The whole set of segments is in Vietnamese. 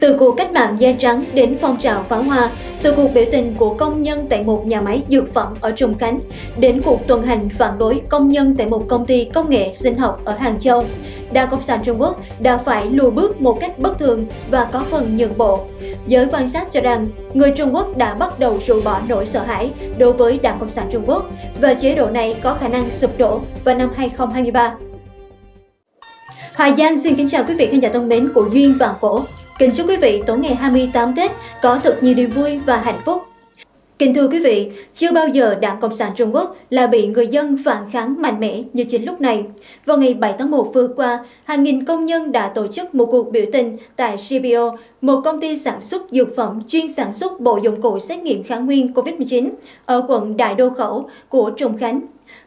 Từ cuộc cách mạng da trắng đến phong trào pháo hoa, từ cuộc biểu tình của công nhân tại một nhà máy dược phẩm ở Trùng Khánh, đến cuộc tuần hành phản đối công nhân tại một công ty công nghệ sinh học ở Hàng Châu, Đảng Cộng sản Trung Quốc đã phải lùi bước một cách bất thường và có phần nhượng bộ. Giới quan sát cho rằng, người Trung Quốc đã bắt đầu rũ bỏ nỗi sợ hãi đối với Đảng Cộng sản Trung Quốc và chế độ này có khả năng sụp đổ vào năm 2023. Hà Giang xin kính chào quý vị khán giả thân mến của Duyên và Cổ. Kính chúc quý vị tối ngày 28 Tết có thật nhiều niềm vui và hạnh phúc. Kính thưa quý vị, chưa bao giờ Đảng Cộng sản Trung Quốc là bị người dân phản kháng mạnh mẽ như chính lúc này. Vào ngày 7 tháng 1 vừa qua, hàng nghìn công nhân đã tổ chức một cuộc biểu tình tại CBO, một công ty sản xuất dược phẩm chuyên sản xuất bộ dụng cụ xét nghiệm kháng nguyên COVID-19 ở quận Đại Đô Khẩu của Trùng Khánh.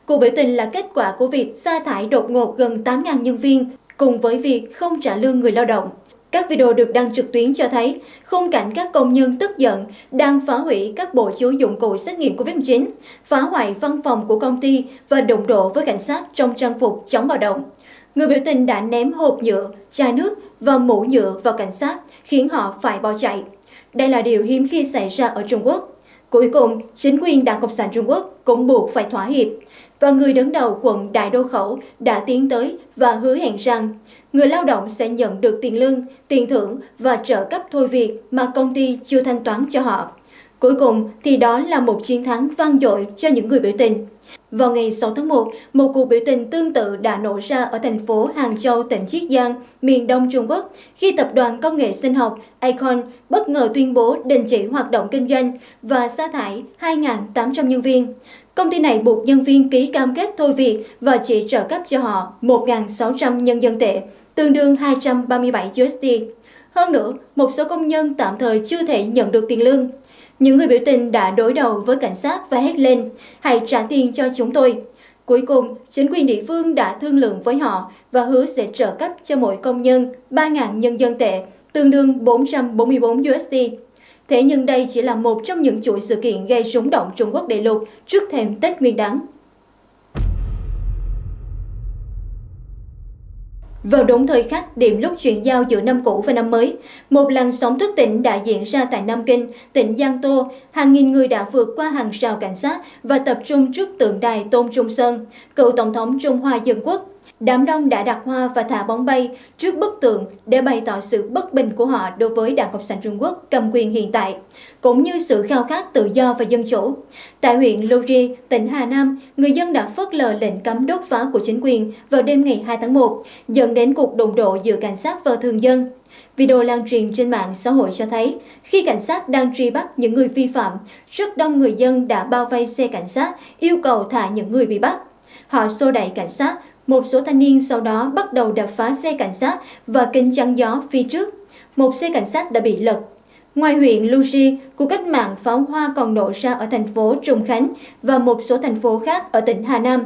Cuộc biểu tình là kết quả của việc sa thải đột ngột gần 8.000 nhân viên cùng với việc không trả lương người lao động. Các video được đăng trực tuyến cho thấy khung cảnh các công nhân tức giận đang phá hủy các bộ chứa dụng cụ xét nghiệm COVID-19, phá hoại văn phòng của công ty và đụng độ với cảnh sát trong trang phục chống bạo động. Người biểu tình đã ném hộp nhựa, chai nước và mũ nhựa vào cảnh sát, khiến họ phải bỏ chạy. Đây là điều hiếm khi xảy ra ở Trung Quốc. Cuối cùng, chính quyền Đảng Cộng sản Trung Quốc cũng buộc phải thỏa hiệp, và người đứng đầu quận Đại Đô Khẩu đã tiến tới và hứa hẹn rằng người lao động sẽ nhận được tiền lương, tiền thưởng và trợ cấp thôi việc mà công ty chưa thanh toán cho họ. Cuối cùng thì đó là một chiến thắng vang dội cho những người biểu tình. Vào ngày 6 tháng 1, một cuộc biểu tình tương tự đã nổ ra ở thành phố Hàng Châu, tỉnh Chiết Giang, miền đông Trung Quốc, khi tập đoàn công nghệ sinh học Icon bất ngờ tuyên bố đình chỉ hoạt động kinh doanh và sa thải 2.800 nhân viên. Công ty này buộc nhân viên ký cam kết thôi việc và chỉ trợ cấp cho họ 1.600 nhân dân tệ, tương đương 237 USD. Hơn nữa, một số công nhân tạm thời chưa thể nhận được tiền lương. Những người biểu tình đã đối đầu với cảnh sát và hét lên, hãy trả tiền cho chúng tôi. Cuối cùng, chính quyền địa phương đã thương lượng với họ và hứa sẽ trợ cấp cho mỗi công nhân 3.000 nhân dân tệ, tương đương 444 USD. Thế nhưng đây chỉ là một trong những chuỗi sự kiện gây rúng động Trung Quốc đại lục trước thềm Tết Nguyên đán. Vào đúng thời khắc điểm lúc chuyển giao giữa năm cũ và năm mới, một làn sóng thức tỉnh đã diễn ra tại Nam Kinh, tỉnh Giang Tô. Hàng nghìn người đã vượt qua hàng rào cảnh sát và tập trung trước tượng đài Tôn Trung Sơn, cựu Tổng thống Trung Hoa Dân Quốc. Đám đông đã đặt hoa và thả bóng bay trước bức tượng để bày tỏ sự bất bình của họ đối với Đảng Cộng sản Trung Quốc cầm quyền hiện tại, cũng như sự khao khát tự do và dân chủ. Tại huyện Luri, tỉnh Hà Nam, người dân đã phớt lờ lệnh cấm đốt phá của chính quyền vào đêm ngày 2 tháng 1, dẫn đến cuộc đụng độ giữa cảnh sát và thường dân. Video lan truyền trên mạng xã hội cho thấy, khi cảnh sát đang truy bắt những người vi phạm, rất đông người dân đã bao vây xe cảnh sát, yêu cầu thả những người bị bắt. Họ xô đẩy cảnh sát, một số thanh niên sau đó bắt đầu đập phá xe cảnh sát và kính chắn gió phía trước. Một xe cảnh sát đã bị lật. Ngoài huyện Luji, cuộc cách mạng pháo hoa còn nổ ra ở thành phố Trùng Khánh và một số thành phố khác ở tỉnh Hà Nam,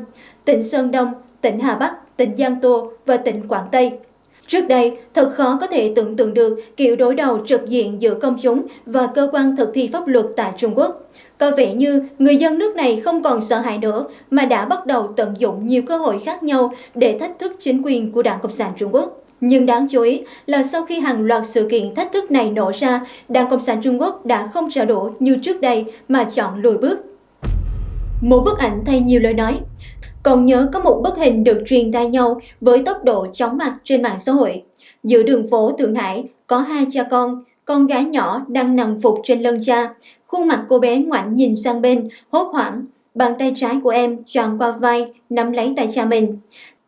tỉnh Sơn Đông, tỉnh Hà Bắc, tỉnh Giang Tô và tỉnh Quảng Tây. Trước đây, thật khó có thể tưởng tượng được kiểu đối đầu trực diện giữa công chúng và cơ quan thực thi pháp luật tại Trung Quốc. Có vẻ như người dân nước này không còn sợ hãi nữa mà đã bắt đầu tận dụng nhiều cơ hội khác nhau để thách thức chính quyền của Đảng Cộng sản Trung Quốc. Nhưng đáng chú ý là sau khi hàng loạt sự kiện thách thức này nổ ra, Đảng Cộng sản Trung Quốc đã không trả đũa như trước đây mà chọn lùi bước. Một bức ảnh thay nhiều lời nói còn nhớ có một bức hình được truyền tay nhau với tốc độ chóng mặt trên mạng xã hội. Giữa đường phố Thượng Hải có hai cha con, con gái nhỏ đang nằm phục trên lưng cha. Khuôn mặt cô bé ngoảnh nhìn sang bên, hốt hoảng. Bàn tay trái của em tròn qua vai, nắm lấy tay cha mình.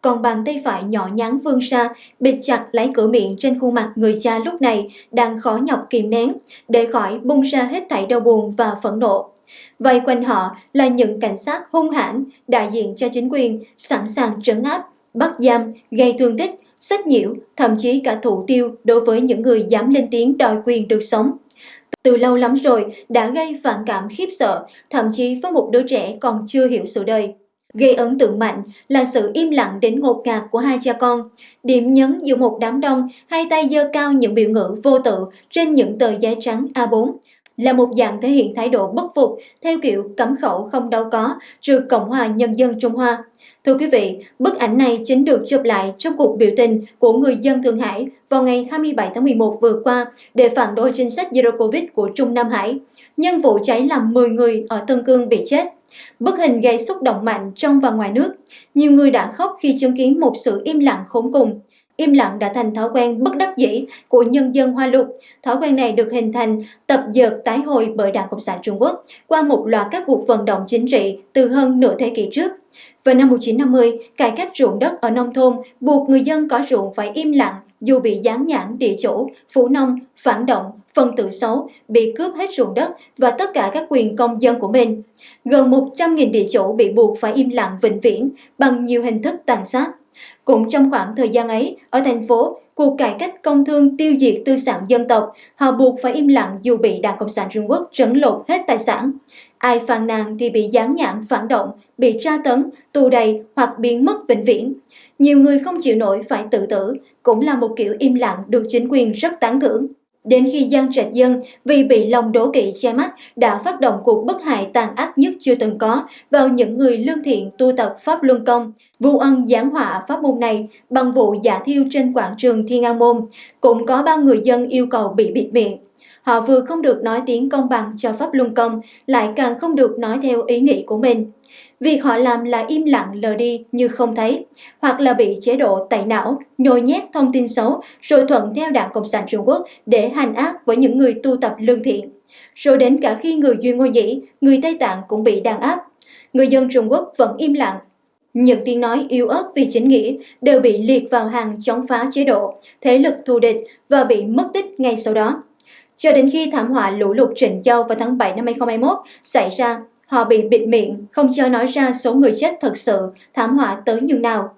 Còn bàn tay phải nhỏ nhắn vươn xa bịt chặt lấy cửa miệng trên khuôn mặt người cha lúc này đang khó nhọc kìm nén, để khỏi bung ra hết thảy đau buồn và phẫn nộ. Vây quanh họ là những cảnh sát hung hãn, đại diện cho chính quyền, sẵn sàng trấn áp, bắt giam, gây thương tích, sách nhiễu, thậm chí cả thủ tiêu đối với những người dám lên tiếng đòi quyền được sống. Từ lâu lắm rồi đã gây phản cảm khiếp sợ, thậm chí với một đứa trẻ còn chưa hiểu sự đời. Gây ấn tượng mạnh là sự im lặng đến ngột ngạt của hai cha con. Điểm nhấn giữa một đám đông, hai tay giơ cao những biểu ngữ vô tự trên những tờ giấy trắng A4, là một dạng thể hiện thái độ bất phục theo kiểu cấm khẩu không đâu có trừ Cộng hòa Nhân dân Trung Hoa. Thưa quý vị, bức ảnh này chính được chụp lại trong cuộc biểu tình của người dân Thượng Hải vào ngày 27 tháng 11 vừa qua để phản đối chính sách Zero Covid của Trung Nam Hải. Nhân vụ cháy làm 10 người ở Tân Cương bị chết. Bức hình gây xúc động mạnh trong và ngoài nước. Nhiều người đã khóc khi chứng kiến một sự im lặng khốn cùng. Im lặng đã thành thói quen bất đắc dĩ của nhân dân Hoa Lục. Thói quen này được hình thành tập dượt tái hồi bởi Đảng Cộng sản Trung Quốc qua một loạt các cuộc vận động chính trị từ hơn nửa thế kỷ trước. Vào năm 1950, cải cách ruộng đất ở nông thôn buộc người dân có ruộng phải im lặng dù bị gián nhãn địa chủ, phủ nông, phản động, phân tử xấu, bị cướp hết ruộng đất và tất cả các quyền công dân của mình. Gần 100.000 địa chủ bị buộc phải im lặng vĩnh viễn bằng nhiều hình thức tàn sát. Cũng trong khoảng thời gian ấy, ở thành phố, cuộc cải cách công thương tiêu diệt tư sản dân tộc, họ buộc phải im lặng dù bị Đảng Cộng sản Trung Quốc trấn lột hết tài sản. Ai phàn nàn thì bị gián nhãn phản động, bị tra tấn, tù đầy hoặc biến mất vĩnh viễn. Nhiều người không chịu nổi phải tự tử, cũng là một kiểu im lặng được chính quyền rất tán thưởng. Đến khi Giang Trạch Dân vì bị lòng đố kỵ che mắt đã phát động cuộc bất hại tàn ác nhất chưa từng có vào những người lương thiện tu tập Pháp Luân Công, vu ân giảng họa pháp môn này bằng vụ giả thiêu trên quảng trường Thiên An Môn. Cũng có bao người dân yêu cầu bị bịt miệng. Họ vừa không được nói tiếng công bằng cho Pháp Luân Công, lại càng không được nói theo ý nghĩ của mình. Việc họ làm là im lặng lờ đi như không thấy, hoặc là bị chế độ tẩy não, nhồi nhét thông tin xấu rồi thuận theo Đảng Cộng sản Trung Quốc để hành ác với những người tu tập lương thiện. Rồi đến cả khi người Duy Ngô Nhĩ, người Tây Tạng cũng bị đàn áp. Người dân Trung Quốc vẫn im lặng. Những tiếng nói yếu ớt vì chính nghĩa đều bị liệt vào hàng chống phá chế độ, thế lực thù địch và bị mất tích ngay sau đó. Cho đến khi thảm họa lũ lụt Trịnh Châu vào tháng 7 năm 2021 xảy ra, họ bị bịt miệng, không cho nói ra số người chết thật sự, thảm họa tới như nào.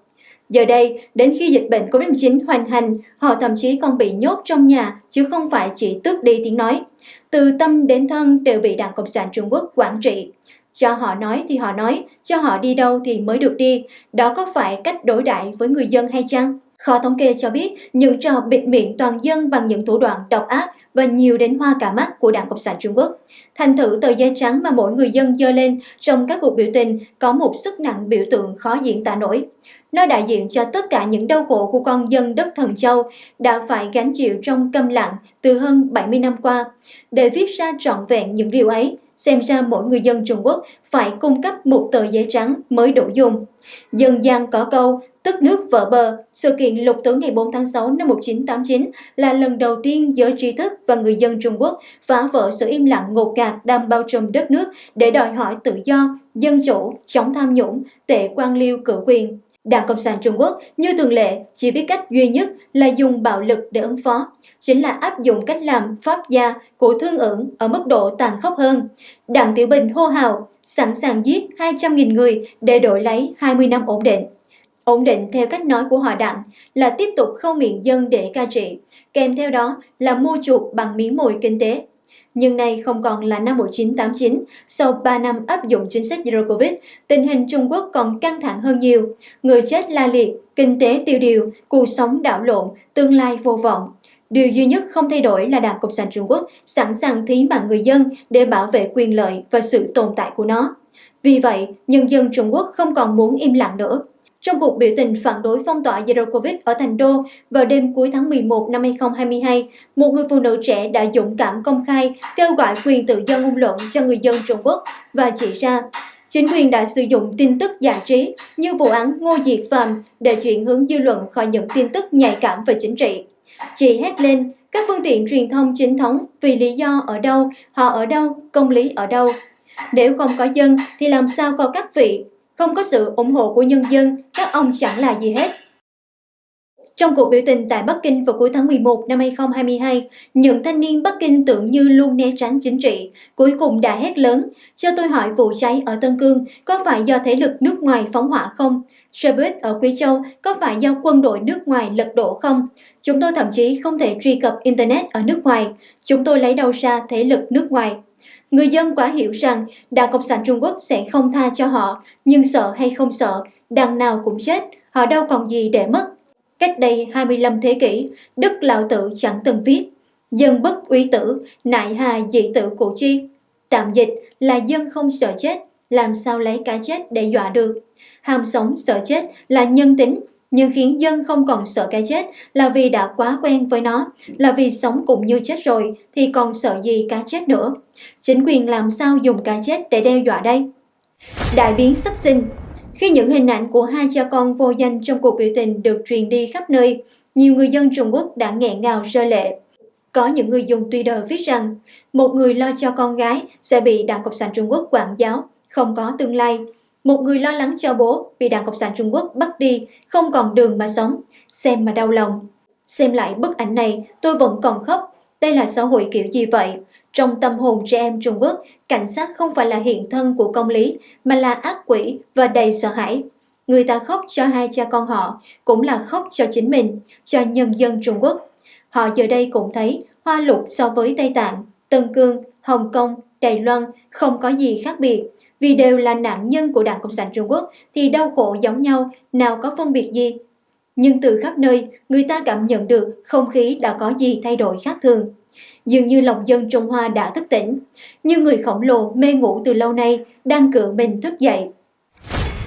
Giờ đây, đến khi dịch bệnh COVID-19 hoành hành, họ thậm chí còn bị nhốt trong nhà, chứ không phải chỉ tước đi tiếng nói. Từ tâm đến thân đều bị Đảng Cộng sản Trung Quốc quản trị. Cho họ nói thì họ nói, cho họ đi đâu thì mới được đi. Đó có phải cách đối đãi với người dân hay chăng? Kho thống kê cho biết những trò bịt miệng toàn dân bằng những thủ đoạn độc ác và nhiều đến hoa cả mắt của Đảng Cộng sản Trung Quốc. Thành thử tờ giấy trắng mà mỗi người dân dơ lên trong các cuộc biểu tình có một sức nặng biểu tượng khó diễn tả nổi. Nó đại diện cho tất cả những đau khổ của con dân đất Thần Châu đã phải gánh chịu trong câm lặng từ hơn 70 năm qua. Để viết ra trọn vẹn những điều ấy, xem ra mỗi người dân Trung Quốc phải cung cấp một tờ giấy trắng mới đủ dùng. Dân gian có câu, tức nước vỡ bờ, sự kiện lục tử ngày 4 tháng 6 năm 1989 là lần đầu tiên giới trí thức và người dân Trung Quốc phá vỡ sự im lặng ngột ngạt đang bao trùm đất nước để đòi hỏi tự do, dân chủ, chống tham nhũng, tệ quan liêu cử quyền. Đảng Cộng sản Trung Quốc như thường lệ chỉ biết cách duy nhất là dùng bạo lực để ứng phó, chính là áp dụng cách làm pháp gia của thương ưởng ở mức độ tàn khốc hơn. Đảng Tiểu Bình hô hào sẵn sàng giết 200.000 người để đổi lấy 20 năm ổn định. Ổn định theo cách nói của họ đặng là tiếp tục khâu miệng dân để ca trị, kèm theo đó là mua chuộc bằng miếng mồi kinh tế. Nhưng nay không còn là năm 1989, sau 3 năm áp dụng chính sách Zero Covid, tình hình Trung Quốc còn căng thẳng hơn nhiều. Người chết la liệt, kinh tế tiêu điều, cuộc sống đảo lộn, tương lai vô vọng. Điều duy nhất không thay đổi là Đảng Cộng sản Trung Quốc sẵn sàng thí mạng người dân để bảo vệ quyền lợi và sự tồn tại của nó. Vì vậy, nhân dân Trung Quốc không còn muốn im lặng nữa. Trong cuộc biểu tình phản đối phong tỏa Zero Covid ở Thành Đô vào đêm cuối tháng 11 năm 2022, một người phụ nữ trẻ đã dũng cảm công khai kêu gọi quyền tự do ngôn luận cho người dân Trung Quốc và chỉ ra chính quyền đã sử dụng tin tức giải trí như vụ án Ngô Diệt Phạm để chuyển hướng dư luận khỏi những tin tức nhạy cảm về chính trị. Chị hét lên, các phương tiện truyền thông chính thống vì lý do ở đâu, họ ở đâu, công lý ở đâu. Nếu không có dân thì làm sao có các vị không có sự ủng hộ của nhân dân, các ông chẳng là gì hết. Trong cuộc biểu tình tại Bắc Kinh vào cuối tháng 11 năm 2022, những thanh niên Bắc Kinh tưởng như luôn né tránh chính trị, cuối cùng đã hét lớn, cho tôi hỏi vụ cháy ở Tân Cương có phải do thế lực nước ngoài phóng hỏa không? Xe buýt ở Quý Châu có phải do quân đội nước ngoài lật đổ không? Chúng tôi thậm chí không thể truy cập Internet ở nước ngoài. Chúng tôi lấy đâu ra thế lực nước ngoài? Người dân quả hiểu rằng Đảng Cộng sản Trung Quốc sẽ không tha cho họ, nhưng sợ hay không sợ, đằng nào cũng chết, họ đâu còn gì để mất. Cách đây 25 thế kỷ, Đức Lão Tử chẳng từng viết, dân bất uy tử, nại hà dị tử cổ chi. Tạm dịch là dân không sợ chết, làm sao lấy cái chết để dọa được. ham sống sợ chết là nhân tính, nhưng khiến dân không còn sợ cái chết là vì đã quá quen với nó, là vì sống cũng như chết rồi thì còn sợ gì cái chết nữa. Chính quyền làm sao dùng cái chết để đe dọa đây? Đại biến sắp sinh Khi những hình ảnh của hai cha con vô danh trong cuộc biểu tình được truyền đi khắp nơi, nhiều người dân Trung Quốc đã nghẹn ngào rơi lệ. Có những người dùng Twitter viết rằng một người lo cho con gái sẽ bị Đảng Cộng sản Trung Quốc quản giáo, không có tương lai. Một người lo lắng cho bố bị Đảng Cộng sản Trung Quốc bắt đi, không còn đường mà sống. Xem mà đau lòng. Xem lại bức ảnh này, tôi vẫn còn khóc. Đây là xã hội kiểu gì vậy? Trong tâm hồn trẻ em Trung Quốc, cảnh sát không phải là hiện thân của công lý, mà là ác quỷ và đầy sợ hãi. Người ta khóc cho hai cha con họ, cũng là khóc cho chính mình, cho nhân dân Trung Quốc. Họ giờ đây cũng thấy hoa lục so với Tây Tạng, Tân Cương, Hồng Kông, Đài Loan không có gì khác biệt. Vì đều là nạn nhân của Đảng Cộng sản Trung Quốc thì đau khổ giống nhau, nào có phân biệt gì. Nhưng từ khắp nơi, người ta cảm nhận được không khí đã có gì thay đổi khác thường. Dường như lòng dân Trung Hoa đã thức tỉnh, như người khổng lồ mê ngủ từ lâu nay đang cựa mình thức dậy.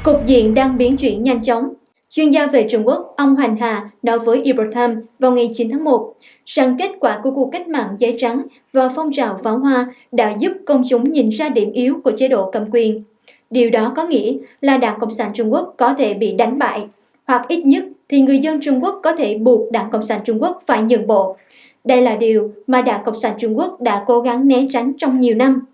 Cục diện đang biến chuyển nhanh chóng, Chuyên gia về Trung Quốc, ông Hoành Hà nói với Ibrahim vào ngày 9 tháng 1 rằng kết quả của cuộc cách mạng giấy trắng và phong trào pháo hoa đã giúp công chúng nhìn ra điểm yếu của chế độ cầm quyền. Điều đó có nghĩa là Đảng Cộng sản Trung Quốc có thể bị đánh bại, hoặc ít nhất thì người dân Trung Quốc có thể buộc Đảng Cộng sản Trung Quốc phải nhượng bộ. Đây là điều mà Đảng Cộng sản Trung Quốc đã cố gắng né tránh trong nhiều năm.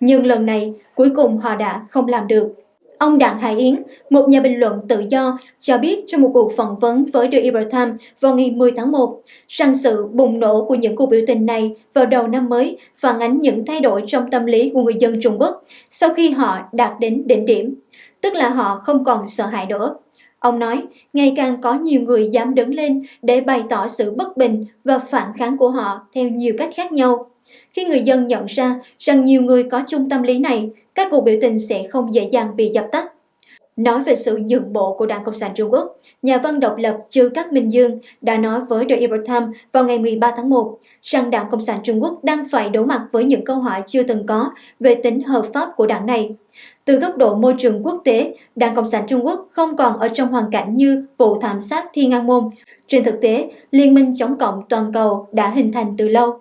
Nhưng lần này, cuối cùng họ đã không làm được. Ông Đặng Hải Yến, một nhà bình luận tự do, cho biết trong một cuộc phỏng vấn với The Epoch Times vào ngày 10 tháng 1 rằng sự bùng nổ của những cuộc biểu tình này vào đầu năm mới phản ánh những thay đổi trong tâm lý của người dân Trung Quốc sau khi họ đạt đến đỉnh điểm, tức là họ không còn sợ hãi nữa. Ông nói, ngày càng có nhiều người dám đứng lên để bày tỏ sự bất bình và phản kháng của họ theo nhiều cách khác nhau. Khi người dân nhận ra rằng nhiều người có chung tâm lý này, các cuộc biểu tình sẽ không dễ dàng bị dập tắt. Nói về sự nhượng bộ của Đảng Cộng sản Trung Quốc, nhà văn độc lập Trư Cát Minh Dương đã nói với The Epoch Times vào ngày 13 tháng 1 rằng Đảng Cộng sản Trung Quốc đang phải đối mặt với những câu hỏi chưa từng có về tính hợp pháp của đảng này. Từ góc độ môi trường quốc tế, Đảng Cộng sản Trung Quốc không còn ở trong hoàn cảnh như vụ thảm sát Thiên An Môn. Trên thực tế, Liên minh chống cộng toàn cầu đã hình thành từ lâu.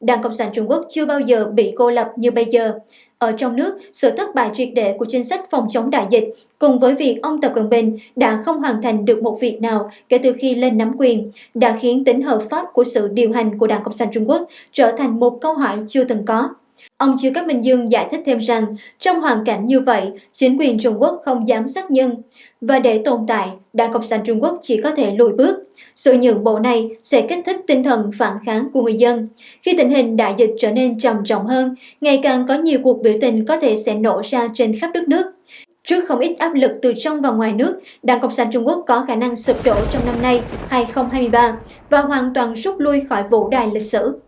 Đảng Cộng sản Trung Quốc chưa bao giờ bị cô lập như bây giờ. Ở trong nước, sự thất bại triệt để của chính sách phòng chống đại dịch cùng với việc ông Tập Cận Bình đã không hoàn thành được một việc nào kể từ khi lên nắm quyền đã khiến tính hợp pháp của sự điều hành của Đảng Cộng sản Trung Quốc trở thành một câu hỏi chưa từng có. Ông Chiêu Cát Minh Dương giải thích thêm rằng, trong hoàn cảnh như vậy, chính quyền Trung Quốc không dám sát nhân, và để tồn tại, Đảng Cộng sản Trung Quốc chỉ có thể lùi bước. Sự nhượng bộ này sẽ kích thích tinh thần phản kháng của người dân. Khi tình hình đại dịch trở nên trầm trọng hơn, ngày càng có nhiều cuộc biểu tình có thể sẽ nổ ra trên khắp đất nước. Trước không ít áp lực từ trong và ngoài nước, Đảng Cộng sản Trung Quốc có khả năng sụp đổ trong năm nay 2023 và hoàn toàn rút lui khỏi vũ đài lịch sử.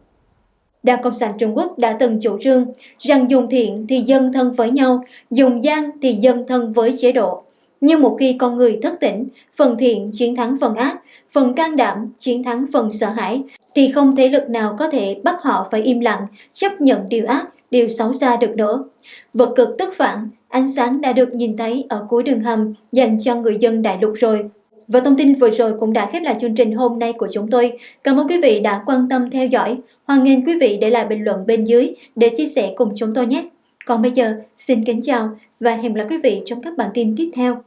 Đảng Cộng sản Trung Quốc đã từng chủ trương rằng dùng thiện thì dân thân với nhau, dùng gian thì dân thân với chế độ. Nhưng một khi con người thất tỉnh, phần thiện chiến thắng phần ác, phần can đảm chiến thắng phần sợ hãi, thì không thế lực nào có thể bắt họ phải im lặng, chấp nhận điều ác, điều xấu xa được nữa. Vật cực tức phản, ánh sáng đã được nhìn thấy ở cuối đường hầm dành cho người dân đại lục rồi. Và thông tin vừa rồi cũng đã khép lại chương trình hôm nay của chúng tôi. Cảm ơn quý vị đã quan tâm theo dõi. Hoan nghênh quý vị để lại bình luận bên dưới để chia sẻ cùng chúng tôi nhé. Còn bây giờ, xin kính chào và hẹn gặp lại quý vị trong các bản tin tiếp theo.